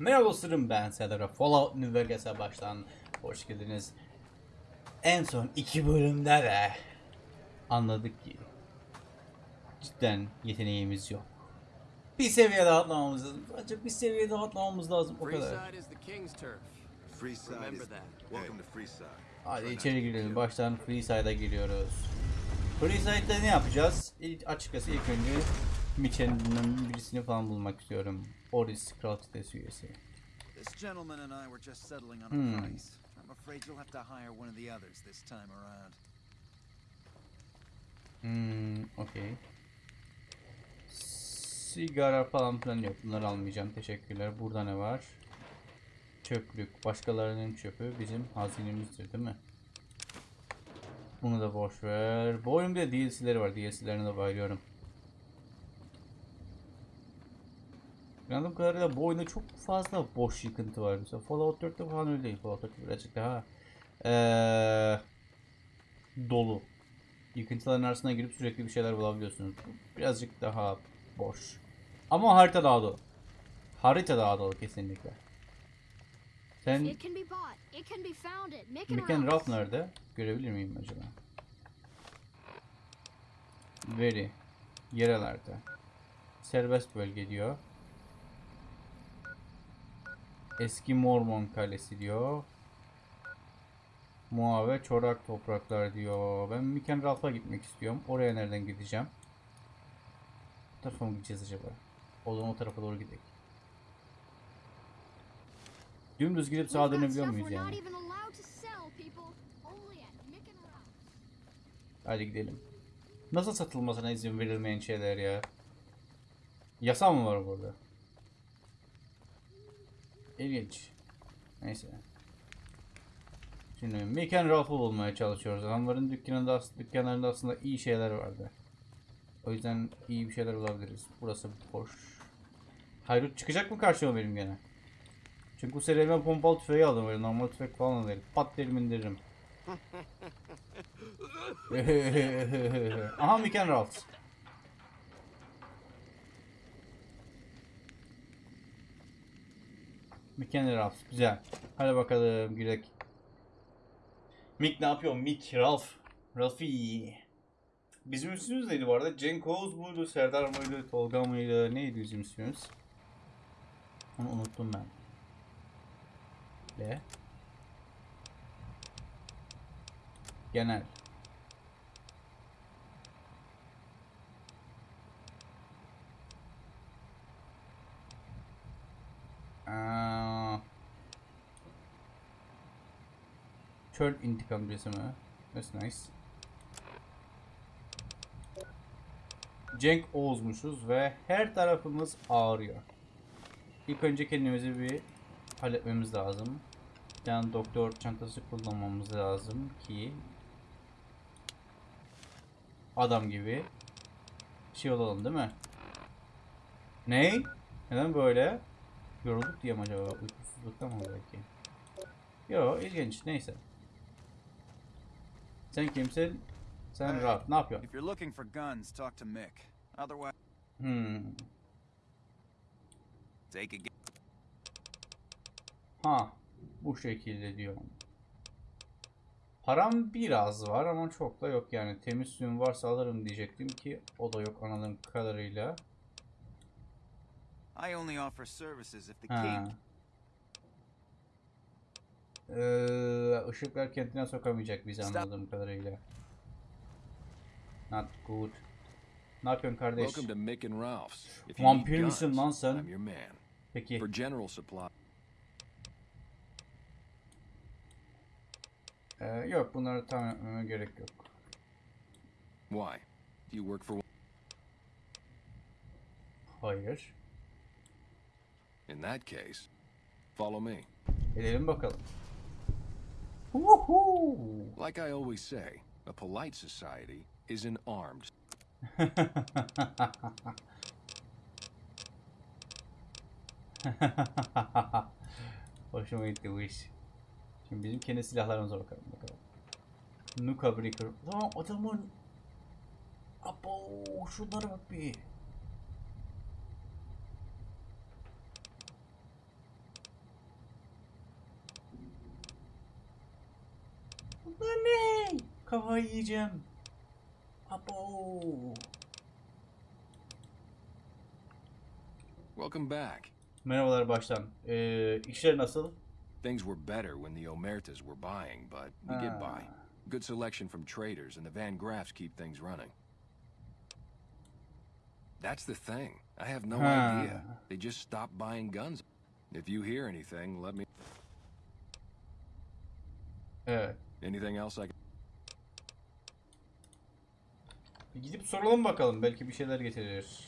Merhaba dostlarım ben Serdar Fallout New Vegas'a baştan hoş geldiniz. En son iki bölümde de anladık ki cidden yeteneğimiz yok. Bir seviye daha atlamamız lazım. Ancak bir seviye daha atlamamız lazım o kadar. Hadi içeri girelim. Baştan Freeside'a giriyoruz. Freeside'da ne yapacağız? İlk, açıkçası ilk önce Mitchell'ın birisini falan bulmak istiyorum. Oris Kral Çetesi üyesi. This gentleman and I were just settling on a Hmm. price. I'm afraid you'll have to hire one of the others this time around. Hmm, okey. Sigara falan filan yok. Bunları almayacağım. Teşekkürler. Burada ne var? Çöplük. Başkalarının çöpü bizim hazinemizdir değil mi? Bunu da boş ver. Bu oyunda DLC'leri var. DLC'lerine de bayılıyorum. Anladığım kadarıyla bu oyunda çok fazla boş yıkıntı var. Mesela Fallout 4'te falan öyle değil. Fallout 4 birazcık daha eee, dolu. Yıkıntıların arasına girip sürekli bir şeyler bulabiliyorsunuz. Bu Birazcık daha boş. Ama harita daha dolu. Harita daha dolu kesinlikle. Sen Ralph. Ralph nerede? Görebilir miyim acaba? Veri. Yerelerde. Serbest bölge diyor. Eski Mormon Kalesi diyor. Muave çorak topraklar diyor. Ben Mick and Ralph'a gitmek istiyorum. Oraya nereden gideceğim? Bu tarafa mı gideceğiz acaba? O zaman o tarafa doğru gidelim. Dümdüz gidip sağa dönebiliyor muyuz yani? Hadi gidelim. Nasıl satılmasına izin verilmeyen şeyler ya? Yasa mı var burada? İlginç. Neyse. Şimdi and Ralph'ı bulmaya çalışıyoruz. Adamların dükkanında, dükkanlarında aslında iyi şeyler vardı. O yüzden iyi bir şeyler bulabiliriz. Burası boş. Hayrut çıkacak mı karşıma benim gene? Çünkü bu seri ben pompalı tüfeği aldım. Böyle normal tüfek falan alırım. Pat derim indiririm. Aha Mick and Ralph. Güzel. Hadi bakalım Gülek. Mick ne yapıyor? Mick, Ralph. Ralphie. Bizim ismimiz neydi bu arada? Cenk Oğuz muydu? Serdar mıydı? Tolga mıydı? Neydi bizim ismimiz? Onu unuttum ben. Ve genel. Çöl intikam resmi. That's nice. Cenk Oğuz'muşuz ve her tarafımız ağrıyor. İlk önce kendimizi bir halletmemiz lazım. Yani doktor çantası kullanmamız lazım ki adam gibi şey olalım değil mi? Ne? Neden böyle? Yorulduk diye mi acaba? Uykusuzluktan mı belki? Yo ilginç neyse. Sen kimsin? Sen Ralph. Ne yapıyorsun? If you're looking for guns, talk to Mick. Otherwise, Hmm. take a Ha, bu şekilde diyorum. Param biraz var ama çok da yok yani. Temiz suyum varsa alırım diyecektim ki o da yok anladığım kadarıyla. I only offer services if the king. Ee, ışıklar kentine sokamayacak bizi anladığım kadarıyla. Not good. Ne yapıyorsun kardeş? Welcome to Mick and Ralph's. If you need Vampir misin lan sen? I'm your man. Peki. For general supply, Ee, yok bunları tam etmeme gerek yok. why? Do you work for? Hayır. In that case, follow me. Edelim bakalım. Woohoo! Like I always say, a polite society is an armed. Hoşuma gitti bu iş. Şimdi bizim kendi silahlarımıza bakalım bakalım. Nuka Breaker. Lan adamın... Abo şunlara bak bir. Kafayı yiyeceğim. Abo. Welcome back. Merhabalar baştan. Ee, işler nasıl? Things were better when the Omertas were buying, but we get by. Good selection from traders, and the Van Graffs keep things running. That's the thing. I have no idea. They just stopped buying guns. If you hear anything, let me. Evet. Anything else I can. Bir Gidip soralım bakalım. Belki bir şeyler getirir.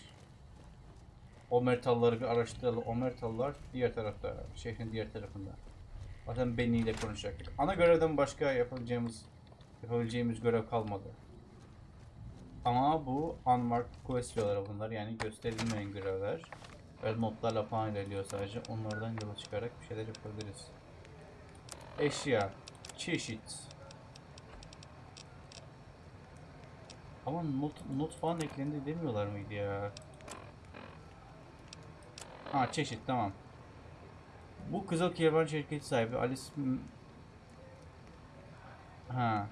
Omertalları bir araştıralım. Omertallar diğer tarafta. Şehrin diğer tarafında. Zaten Benny ile konuşacaktık. Ana görevden başka yapabileceğimiz yapabileceğimiz görev kalmadı. Ama bu unmarked quest bunlar. Yani gösterilmeyen görevler. Böyle notlarla falan ilerliyor sadece. Onlardan yola çıkarak bir şeyler yapabiliriz. Eşya. Çeşit. Ama not, not falan eklendi demiyorlar mıydı ya? Ha çeşit tamam. Bu Kızıl Kervan şirketi sahibi Alice... Ha.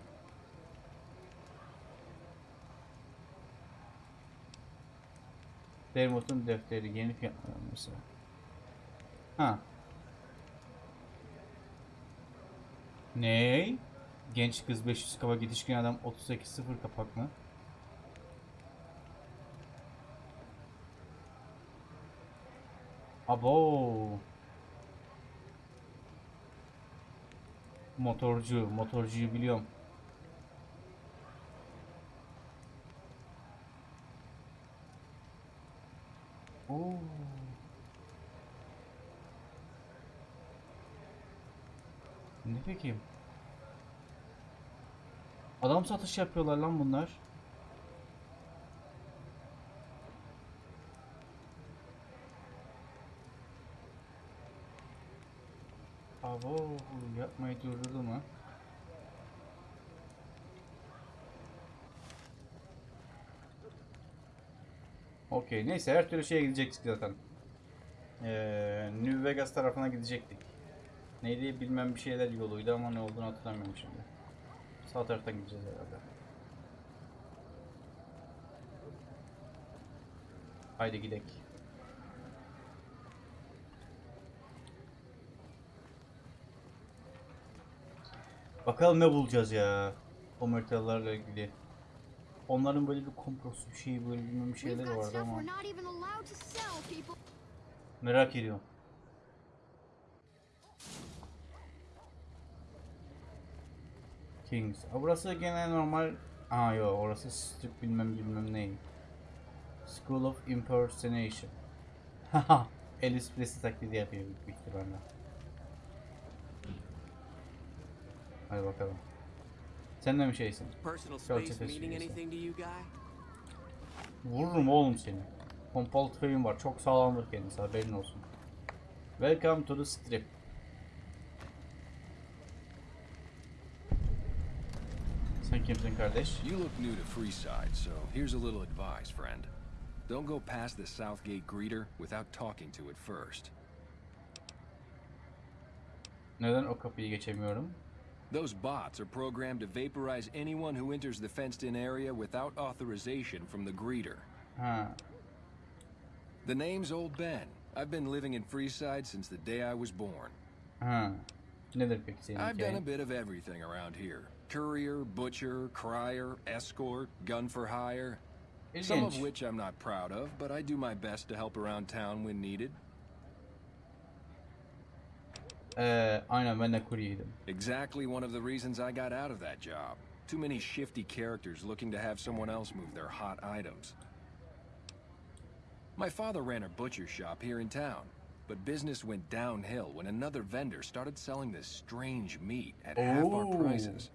Dermot'un defteri yeni fiyatlanması. Ha. Ney? Genç kız 500 kafa gidişkin adam 38 0 kapak mı? Abo. Motorcu, motorcuyu biliyorum. Ne peki? Adam satış yapıyorlar lan bunlar. Abo yapmayı durdurdu mu? Okey neyse her türlü şeye gidecektik zaten. Ee, New Vegas tarafına gidecektik. Neydi bilmem bir şeyler yoluydu ama ne olduğunu hatırlamıyorum şimdi. Sağ taraftan gideceğiz herhalde. Haydi gidelim. Bakalım ne bulacağız ya. Omertalarla ilgili. Onların böyle bir komplosu bir şey böyle bilmem bir got vardı ama merak ediyorum. Kings. Aa, burası gene normal. Aa yok orası strip bilmem bilmem ne. School of Impersonation. Haha. Elvis Presley taklidi yapıyor büyük ihtimalle. Hadi bakalım. Sen de mi şeysin? Personal Go space to this meaning reason. anything to you, guy? Vururum oğlum seni. Pompalı tüfeğim var. Çok sağlamdır kendisi haberin olsun. Welcome to the strip. Sen kimsin kardeş? You look new to Freeside, so here's a little advice, friend. Don't go past the Southgate greeter without talking to it first. Neden o kapıyı geçemiyorum? Those bots are programmed to vaporize anyone who enters the fenced-in area without authorization from the greeter. Ha. The name's Old Ben. I've been living in Freeside since the day I was born. Nedir peki senin I've done a bit of everything around here. Courier, butcher, crier, escort, gun for hire. Some of which I'm not proud of, but I do my best to help around town when needed. Ee, aynen ben de kuryeydim. Exactly one of the reasons I got out of that job. Too many shifty characters looking to have someone else move their hot items. My father ran a butcher shop here in town, but business went downhill when another vendor started selling this strange meat at half our Oh. prices.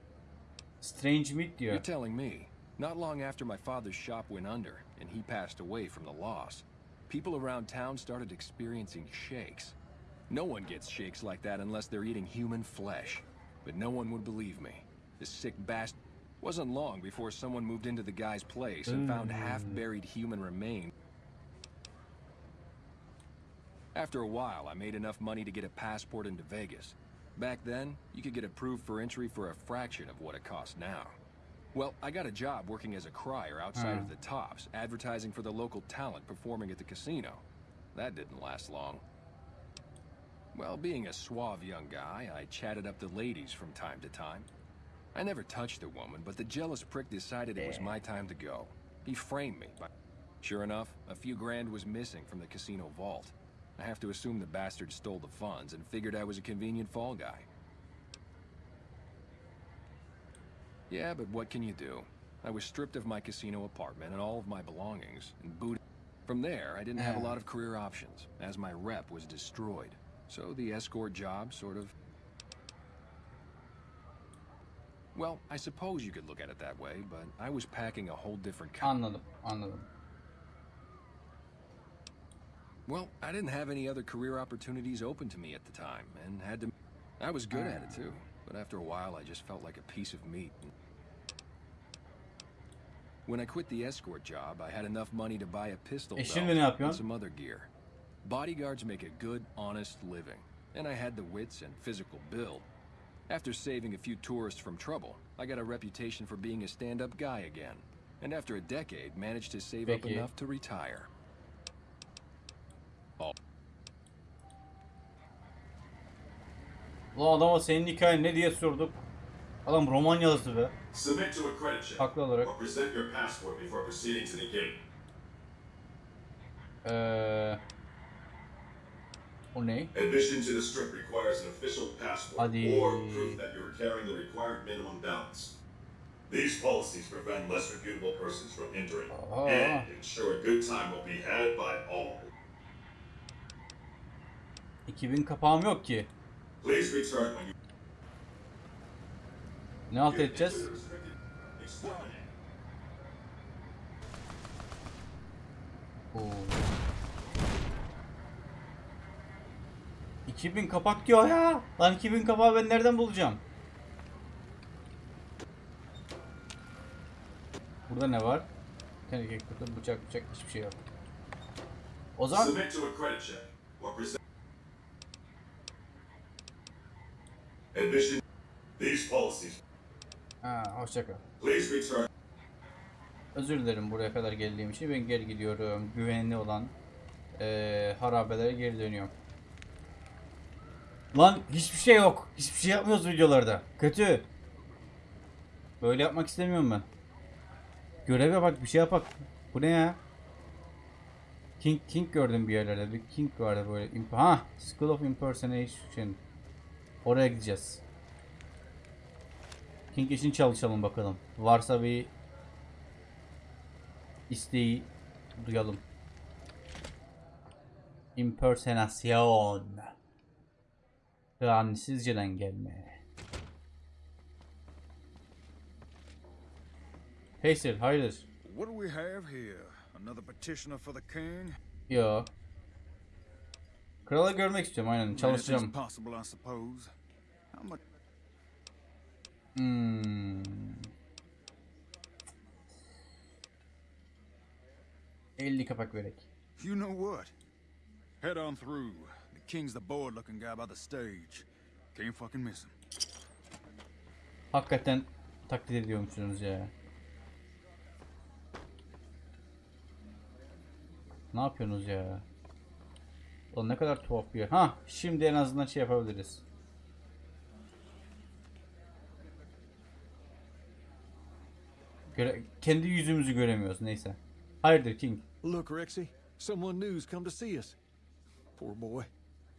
Strange Meat diyor. You're telling me, not long after my father's shop went under and he passed away from the loss, people around town started experiencing shakes. No one gets shakes like that unless they're eating human flesh. But no one would believe me. The sick bastard wasn't long before someone moved into the guy's place and found half-buried human remains. After a while, I made enough money to get a passport into Vegas. Back then, you could get approved for entry for a fraction of what it costs now. Well, I got a job working as a crier outside Hmm. of the Tops, advertising for the local talent performing at the casino. That didn't last long. Well, being a suave young guy, I chatted up the ladies from time to time. I never touched a woman, but the jealous prick decided it was my time to go. He framed me. By... Sure enough, a few grand was missing from the casino vault. I have to assume the bastard stole the funds and figured I was a convenient fall guy. Yeah, but what can you do? I was stripped of my casino apartment and all of my belongings, and booted. From there, I didn't have a uh. lot of career options, as my rep was destroyed. So the escort job sort of... Well, I suppose you could look at it that way, but I was packing a whole different kind. Anladım, anladım. Well, I didn't have any other career opportunities open to me at the time, and had to... I was good at it, too. But after a while, I just felt like a piece of meat. When I quit the escort job, I had enough money to buy a pistol E belt şimdi ne yapıyorsun? and some other gear. Bodyguards make a good, honest living, and I had the wits and physical build. After saving a few tourists from trouble, I got a reputation for being a stand-up guy again. And after a decade, managed to save up Peki. enough to retire. Ulan adama senin hikayen ne diye sorduk. Adam roman yazdı be. Submit to a credit check. Haklı olarak. Or present your passport before proceeding to the gate. Eee... O ne? Admission to the strip requires an official passport Hadi. or proof that you are carrying the required minimum balance. These policies prevent less reputable persons from entering Oh. and ensure a good time will be had by all. 2000 kapağım yok ki. Please return when you Ne alt edeceğiz? Oo. 2000 kapak diyor ya. Lan 2000 kapağı ben nereden bulacağım? Burada ne var? Teneke kutu, bıçak bıçak hiçbir şey yok. O zaman. Admission. These policies. ha, hoşça kal. Please return. Özür dilerim buraya kadar geldiğim için. Ben geri gidiyorum. Güvenli olan eee harabelere geri dönüyorum. Lan hiçbir şey yok. Hiçbir şey yapmıyoruz videolarda. Kötü. Böyle yapmak istemiyorum ben. Görev yapak bir şey yapak. Bu ne ya? King King gördüm bir yerlerde. Bir King vardı böyle. Imp- Ha, School of Impersonation. Oraya gideceğiz. King için çalışalım bakalım. Varsa bir isteği duyalım. Impersonasyon. Rahatsizceden gelme. Hey sir, hayırdır? What do we have here? Another petitioner for the king? Yo. Kralı görmek istiyorum aynen. Çalışacağım. Hmm. 50 kapak verek. You know what? Head on through. King's the bored-looking guy by the stage. Can't fucking miss him. Hakikaten taklit ediyormuşsunuz ya. Ne yapıyorsunuz ya? Ulan ne kadar tuhaf bir yer. Ha, şimdi en azından şey yapabiliriz. Göre kendi yüzümüzü göremiyoruz neyse. Hayırdır King? Look, Rexy, someone new's come to see us. Poor boy.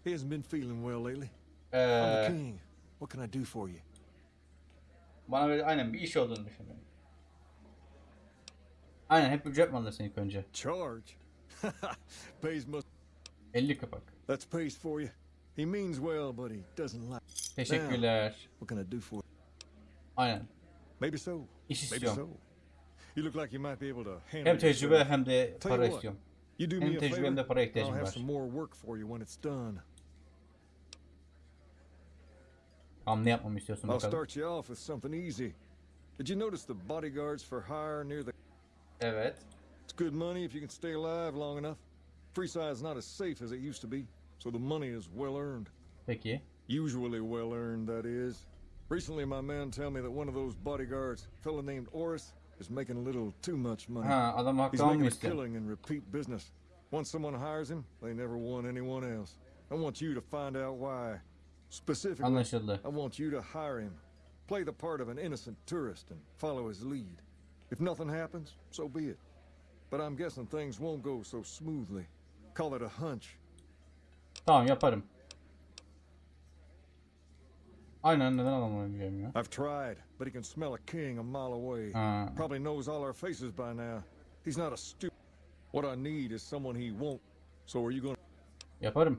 He hasn't been feeling well lately. I'm the Ee, king. What can I do for you? bana böyle aynen bir iş olduğunu düşünüyorum. Aynen hep ücret mi alırsın ilk önce? Charge? pays must. 50 kapak. That's pays for you. He means well, but he doesn't like. Teşekkürler. What can I do for you? Aynen. Maybe so. İş Maybe istiyorum. so. You look like you might be able to handle Hem tecrübe hem de para istiyorum. Hem tecrübe hem de para ihtiyacım var. Ne yapmamı istiyorsun I'll bakalım. start you off with something easy. Did you notice the bodyguards for hire near the? Evet. It's good money if you can stay alive long enough. Freeside's not as safe as it used to be, so the money is well earned. Peki. Usually well earned, that is. Recently, my men tell me that one of those bodyguards, a fellow named Oris, is making a little too much money. Ha adam He's making a killing in repeat business. Once someone hires him, they never want anyone else. I want you to find out why. Specifically, Anlaşıldı. I want you to hire him. Play the part of an innocent tourist and follow his lead. If nothing happens, so be it. But I'm guessing things won't go so smoothly. Call it a hunch. Tamam yaparım. Aynen neden alamayacağım ya? I've tried, but he can smell a king a mile away. Ha. Probably knows all our faces by now. He's not a stupid. What I need is someone he won't. So are you going to... Yaparım.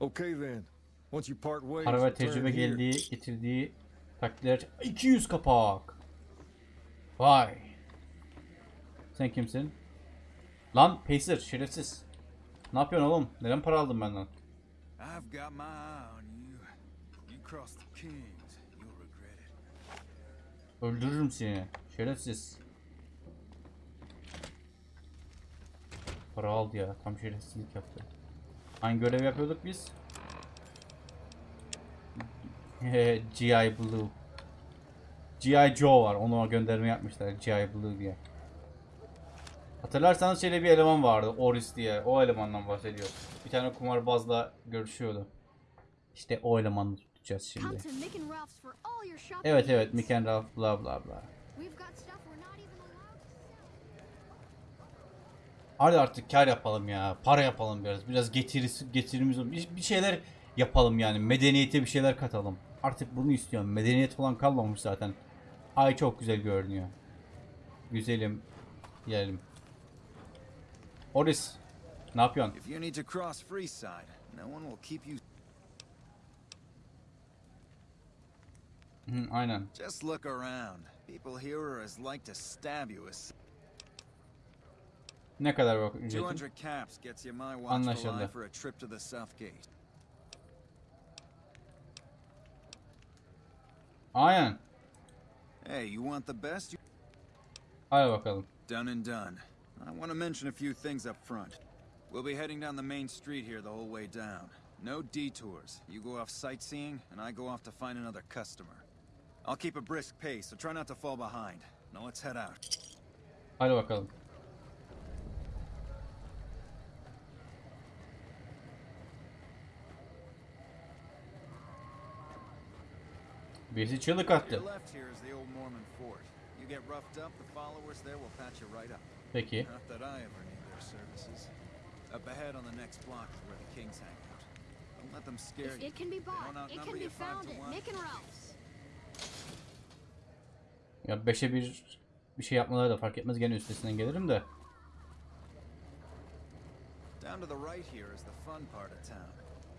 Okay then. Once you part ways, Para ve tecrübe geldiği, getirdiği takdirler 200 kapak. Vay. Sen kimsin? Lan Pacer şerefsiz. Ne yapıyorsun oğlum? Neden para aldın benden? I've got my eye on you. You cross the kings, you'll regret it. Öldürürüm seni. Şerefsiz. Para aldı ya. Tam şerefsizlik yaptı. Hangi görev yapıyorduk biz? G.I. Blue. G.I. Joe var. Ona gönderme yapmışlar. G.I. Blue diye. Hatırlarsanız şöyle bir eleman vardı. Oris diye. O elemandan bahsediyor. Bir tane kumarbazla görüşüyordu. İşte o elemanı tutacağız şimdi. Evet evet. Mick and Ralph bla bla bla. Hadi artık kar yapalım ya. Para yapalım biraz. Biraz getirisi, getirimiz bir şeyler yapalım yani. Medeniyete bir şeyler katalım. Artık bunu istiyorum. Medeniyet falan kalmamış zaten. Ay çok güzel görünüyor. Güzelim. Yiyelim. Oris. Ne yapıyorsun? If you need to cross Freeside, no one will keep you. Hı, aynen. Just look around. People here are as like to stab you as. Ne kadar bak ücretim? 200 caps gets you my watchful Anlaşıldı. Aynen. Hey, you want the best? Hadi bakalım. Done and done. I want to mention a few things up front. We'll be heading down the main street here the whole way down. No detours. You go off sightseeing, and I go off to find another customer. I'll keep a brisk pace, so try not to fall behind. Now let's head out. Hadi bakalım. You right up. Peki. Up ahead on the next block is where the kings hang out. Don't let them scare If you. it can be bought, it can be you five found to at one. Mick and Ralph's. Ya beşe bir bir şey yapmaları da fark etmez gene üstesinden gelirim de. Down to the right here is the fun part of town.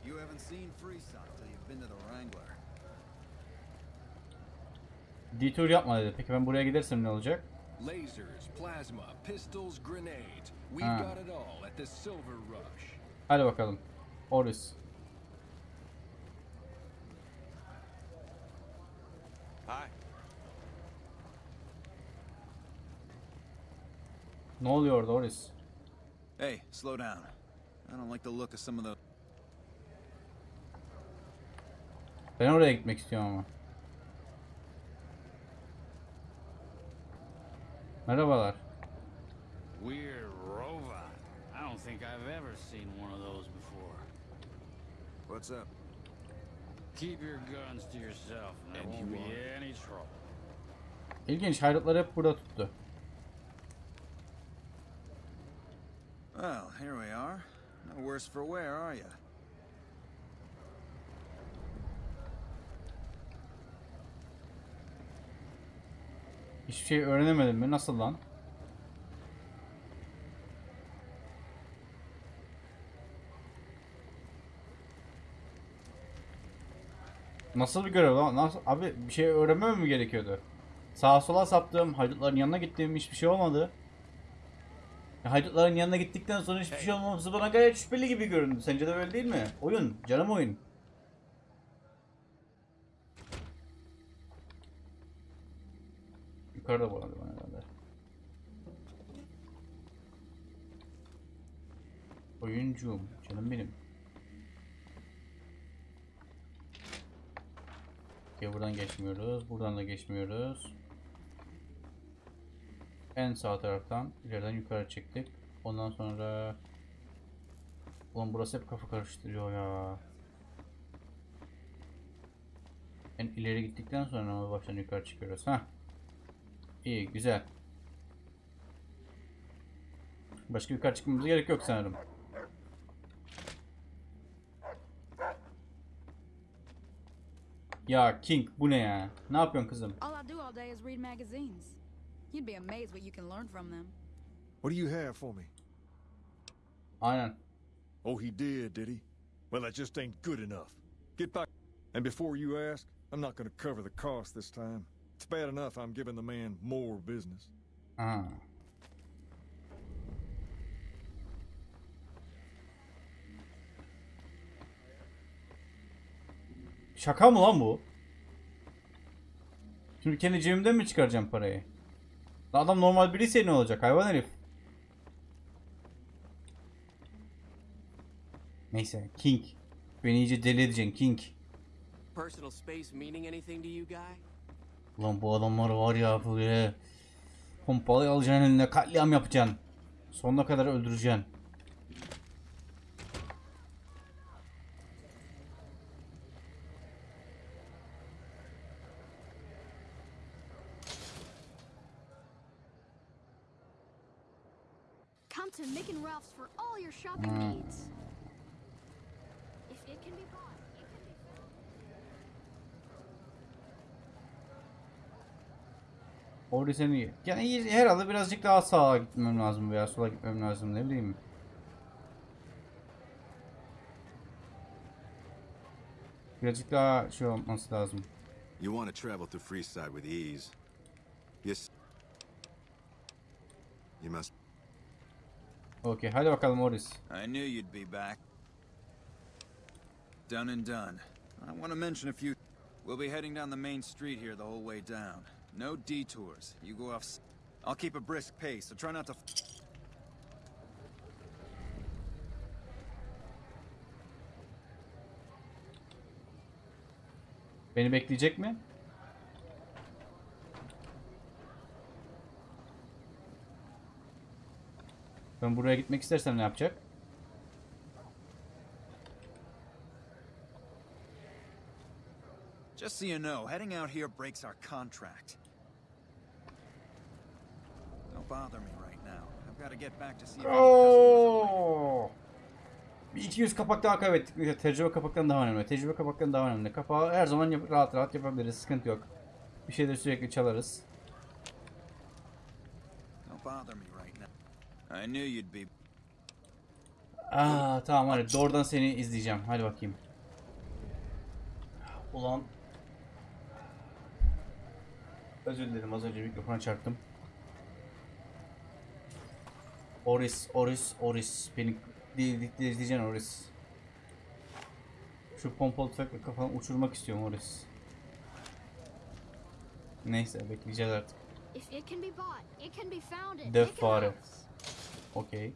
You haven't seen Freeside till you've been to the Wrangler. Detour yapma dedi. Peki ben buraya gidersem ne olacak? Lasers, plasma, pistols, grenades. We've got it all at the Silver Rush. Hadi bakalım. Oris. Hi. Ne oluyor orada Oris? Hey, slow down. I don't like the look of some of the. Ben oraya gitmek istiyorum ama. Merhabalar. We're Rova. I don't think I've ever seen one of those before. What's up? Keep your guns to yourself, and there won't be any trouble. İlginç hayratları hep burada tuttu. Well, here we are. No worse for wear, are you? Hiçbir şey öğrenemedim mi? Nasıl lan? Nasıl bir görev lan? Nasıl? Abi bir şey öğrenmem mi gerekiyordu? Sağa sola saptım, haydutların yanına gittim, hiçbir şey olmadı. Ya haydutların yanına gittikten sonra hiçbir şey olmaması bana gayet şüpheli gibi göründü. Sence de öyle değil mi? Oyun, canım oyun. Yukarıda bu arada herhalde. Oyuncum, canım benim. Okey buradan geçmiyoruz. Buradan da geçmiyoruz. En sağ taraftan ileriden yukarı çıktık. Ondan sonra Ulan burası hep kafa karıştırıyor ya. En ileri gittikten sonra baştan yukarı çıkıyoruz. Ha. İyi, güzel. Başka yukarı çıkmamıza gerek yok sanırım. Ya King bu ne ya? Ne yapıyorsun kızım? All I do all day is read magazines. You'd be amazed what you can learn from them. What do you have for me? Aynen. Oh, he did, did he? Well, that just ain't good enough. Get back. And before you ask, I'm not going to cover the cost this time. It's bad enough I'm giving the man more business. Aha. Şaka mı lan bu? Şimdi kendi cebimden mi çıkaracağım parayı? Adam normal biriyse ne olacak hayvan herif? Neyse King. Beni iyice deli edeceksin King. Personal space meaning anything to you, guy? Ulan bu adamlar var ya böyle pompalı alacaksın eline katliam yapacaksın. Sonuna kadar öldüreceksin. Come to Mick and Ralph's for all your shopping needs. Orada seni yani iyi- herhalde birazcık daha sağa gitmem lazım veya sola gitmem lazım ne bileyim. Birazcık daha şey olması lazım. You want to travel through Freeside with ease. Yes. You must. Okey hadi bakalım Morris. I knew you'd be back. Done and done. I want to mention a few. We'll be heading down the main street here the whole way down. No detours. You go off. I'll keep a brisk pace, so try not to. Beni bekleyecek mi? Ben buraya gitmek istersem ne yapacak? Just so you know, heading out here breaks our contract. Bother me right now. I've got to get back to see. Oo! Bir 200 kapak daha kaybettik. Tecrübe kapaktan daha önemli. Tecrübe kapaktan daha önemli. Kapağı her zaman yap- rahat rahat yapabiliriz. Sıkıntı yok. Bir şeyleri sürekli çalarız. Don't bother me right now. I knew you'd be. Aa tamam hadi doğrudan seni izleyeceğim. Hadi bakayım. Ulan. Özür dilerim az önce mikrofona çarptım. Oris, Oris, Oris. Beni değil izleyeceksin Oris. Şu pompalı tüfekle kafanı uçurmak istiyorum Oris. Neyse bekleyeceğiz artık. Dev fare. Okey.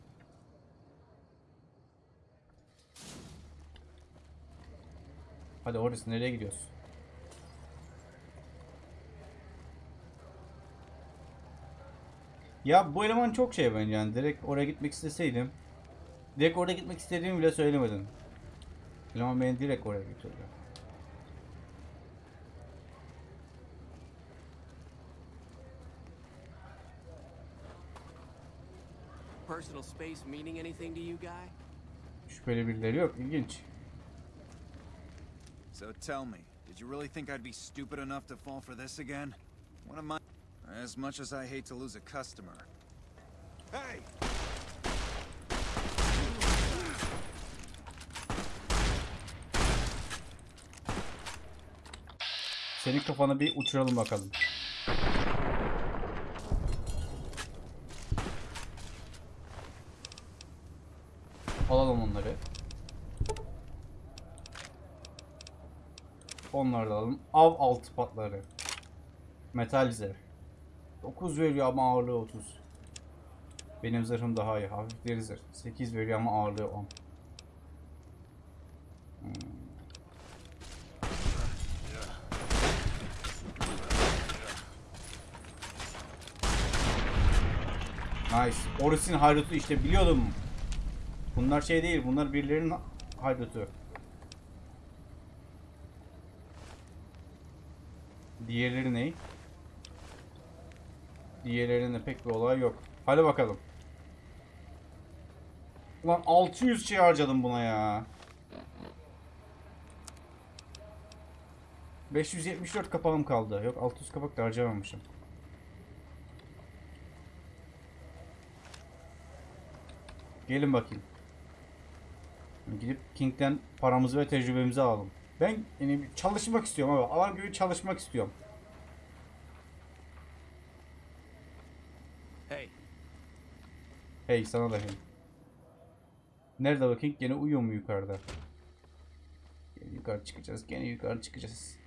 Hadi Oris nereye gidiyoruz? Ya bu eleman çok şey bence yani direkt oraya gitmek isteseydim direkt oraya gitmek istediğimi bile söylemedin. Eleman beni direkt oraya götürdü. Personal space meaning anything to you, guy? Şüpheli birileri yok ilginç. So tell me, did you really think I'd be stupid enough to fall for this again? One of my. As much as I hate to lose a customer. Hey! Senin kafanı bir uçuralım bakalım. Alalım onları. Onları da alalım. Av altı patları. Metal zırh. 9 veriyor ama ağırlığı 30. Benim zırhım daha iyi. Hafif zırh. 8 veriyor ama ağırlığı 10. Hmm. Nice. Oris'in haydutu işte biliyordum. Bunlar şey değil. Bunlar birilerinin haydutu. Diğerleri ne? Diğerlerinde pek bir olay yok. Hadi bakalım. Ulan 600 şey harcadım buna ya. 574 kapağım kaldı. Yok 600 kapak da harcamamışım. Gelin bakayım. Gidip King'den paramızı ve tecrübemizi alalım. Ben yani çalışmak istiyorum abi. Alan gibi çalışmak istiyorum. Hey, Hey sana da hey. Nerede bakayım? Gene uyuyor mu yukarıda? Gene yukarı çıkacağız. Gene yukarı çıkacağız.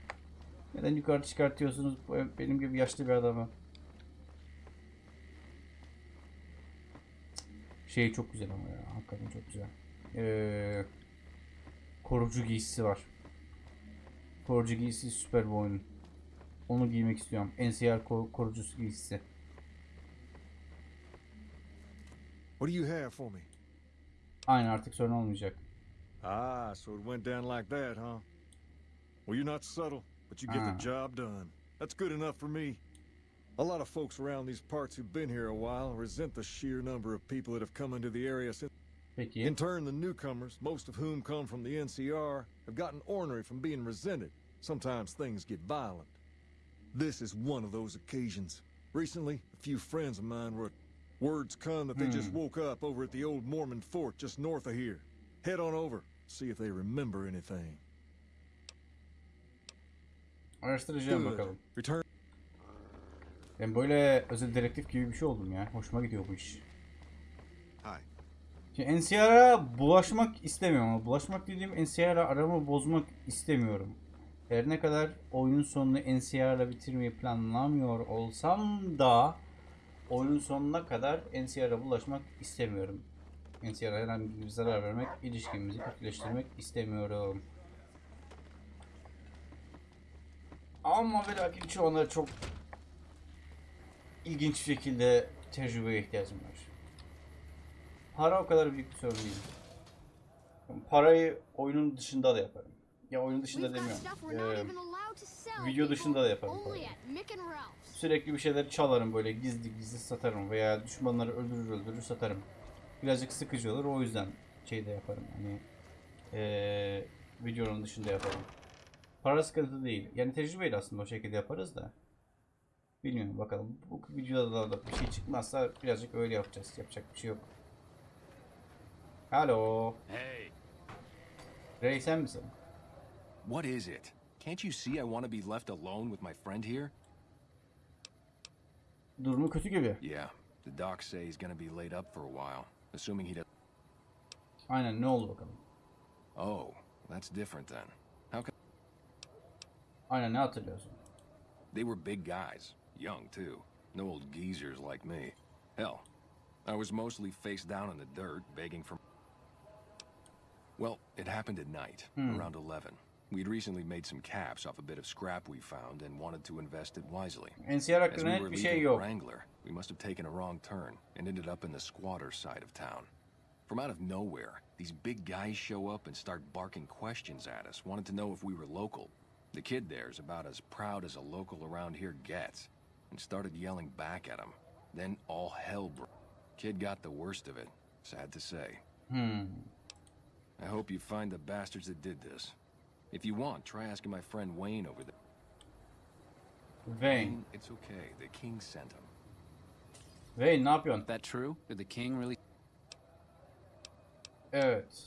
Neden yukarı çıkartıyorsunuz benim gibi yaşlı bir adamı? Şey çok güzel ama ya. Hakikaten çok güzel. Ee, korucu giysisi var. Korucu giysisi süper bu oyunun. Onu giymek istiyorum. NCR ko- korucusu giysisi. What do you have for me? Aynen artık sorun olmayacak. Ah, so it went down like that, huh? Well, you're not subtle, but you get Ah. the job done. That's good enough for me. A lot of folks around these parts who've been here a while resent the sheer number of people that have come into the area since. Peki. In turn, the newcomers, most of whom come from the NCR, have gotten ornery from being resented. Sometimes things get violent. This is one of those occasions. Recently, a few friends of mine were. Words come that they just woke up over at the old Mormon fort just north of here. Head on over, see if they remember anything. Araştıracağım Good. bakalım. Return. Ben böyle özel dedektif gibi bir şey oldum ya. Hoşuma gidiyor bu iş. Şimdi NCR'a bulaşmak istemiyorum ama bulaşmak dediğim NCR'la aramı bozmak istemiyorum. Her ne kadar oyunun sonunu NCR'la bitirmeyi planlamıyor olsam da oyunun sonuna kadar NCR'a bulaşmak istemiyorum. NCR'a herhangi bir zarar vermek, ilişkimizi kötüleştirmek istemiyorum. Ama ve lakin çoğunları çok ilginç şekilde tecrübeye ihtiyacım var. Para o kadar büyük bir sorun değil. Parayı oyunun dışında da yaparım. Ya oyunun dışında demiyorum. Ee, video dışında da yaparım parayı. Sürekli bir şeyler çalarım böyle gizli gizli satarım veya düşmanları öldürür öldürür satarım. Birazcık sıkıcı olur o yüzden şey de yaparım hani ee, videonun dışında yaparım. Para sıkıntı değil. Yani tecrübeyle aslında o şekilde yaparız da. Bilmiyorum bakalım. Bu videoda da bir şey çıkmazsa birazcık öyle yapacağız. Yapacak bir şey yok. Alo. Hey, Ray sen misin? What is it? Can't you see I want to be left alone with my friend here? Durumu kötü gibi. Yeah, the docs say he's gonna be laid up for a while, assuming he does. Aynen ne oldu bakalım. Oh, that's different then. How can Aynen ne hatırlıyorsun? they were big guys, young too, no old geezers like me. Hell, I was mostly face down in the dirt, begging for. Well, it happened at night, hmm. around 11. We'd recently made some caps off a bit of scrap we found and wanted to invest it wisely. As we were leaving şey the yok. Wrangler, we must have taken a wrong turn and ended up in the squatter side of town. From out of nowhere, these big guys show up and start barking questions at us, wanted to know if we were local. The kid there's about as proud as a local around here gets, and started yelling back at him. Then all hell broke. Kid got the worst of it, sad to say. Hmm. I hope you find the bastards that did this. If you want, try asking my friend Wayne over there. Wayne. It's okay, the king sent him. Wayne ne yapıyorsun? that true? Did the king really? Evet.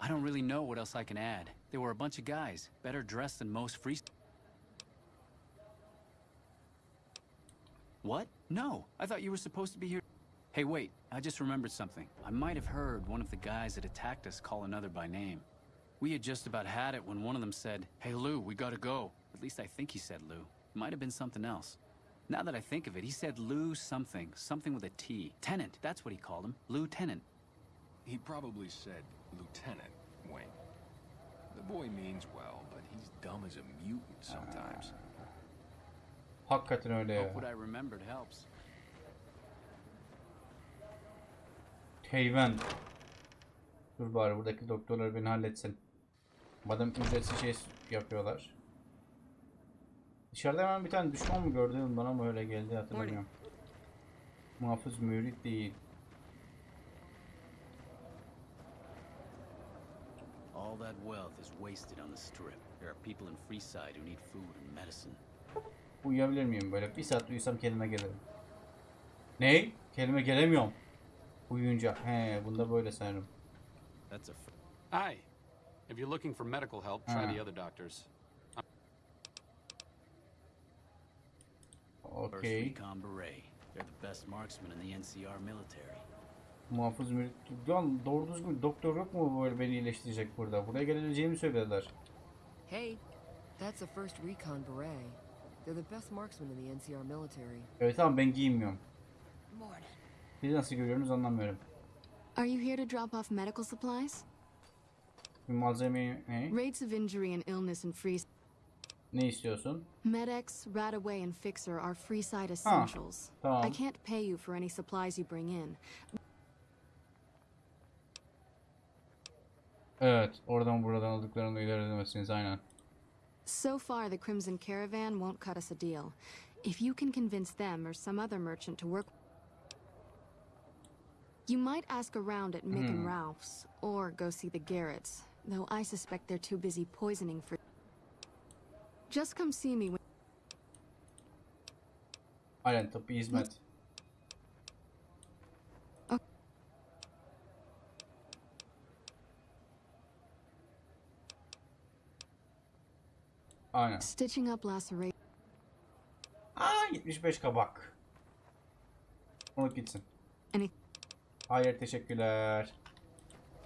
I don't really know what else I can add. They were a bunch of guys, better dressed than most free. What? No, I thought you were supposed to be here. Hey, wait, I just remembered something. I might have heard one of the guys that attacked us call another by name. We had just about had it when one of them said, Hey, Lou, we gotta go. At least I think he said Lou. It might have been something else. Now that I think of it, he said Lou something, something with a T. Tenant, that's what he called him. Lieutenant. He probably said Lieutenant Wayne. The boy means well, but he's dumb as a mutant sometimes. Hakikaten öyle ya. Hope what I remembered helps. Heyven. Dur bari buradaki doktorlar beni halletsin. Madem ücretsiz şey yapıyorlar. Dışarıda hemen bir tane düşman mı gördüm bana mı öyle geldi hatırlamıyorum. Muhafız mürit değil. All that wealth is wasted on the strip. There are people in Freeside who need food and medicine. Uyuyabilir miyim böyle? Bir saat uyusam kendime gelirim. Ne? Kendime gelemiyorum. Uyuyunca. He, bunda böyle sanırım. That's a Hi. If you're looking for medical help, try Ah. the other doctors. First Recon Beret. They're the best marksmen in the NCR military. Muhafız mürit. Lan doğru düzgün doktor yok mu böyle beni iyileştirecek burada? Buraya geleceğimi söylediler. Hey, that's a first recon beret. They're the best marksmen in the NCR military. Evet tamam ben giyinmiyorum. Morning. Siz nasıl görüyorsunuz anlamıyorum. Are you here to drop off medical supplies? Malzeme ne? Rates of injury and illness in Free Ne istiyorsun? Medex, Radaway, and Fixer are free Freeside essentials. tamam. I can't pay you for any supplies you bring in. Evet, oradan buradan aldıklarını ileri edemezsiniz aynen. So far, the Crimson Caravan won't cut us a deal. If you can convince them or some other merchant to work, you might ask around at Mick and Hmm. Ralph's, or go see the Garretts, though I suspect they're too busy poisoning for. Just come see me when. Aynen tıbbi hizmet. Aynen. Stitching up laceration. Aa 75 kabak. Unut gitsin. Any- Hayır teşekkürler.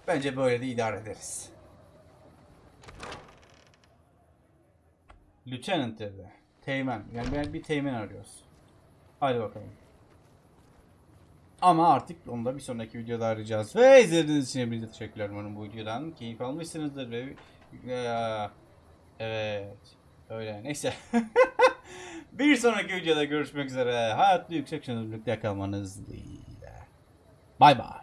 Bence böyle de idare ederiz. Lieutenant dedi. Teğmen. Yani ben bir teğmen arıyoruz. Hadi bakalım. Ama artık onu da bir sonraki videoda arayacağız. Ve izlediğiniz için hepinize teşekkürler umarım bu videodan. Keyif almışsınızdır ve... Evet. Öyle. Neyse. bir sonraki videoda görüşmek üzere. Hayatlı yüksek şanlı birlikte kalmanız dileğiyle. Bay bay.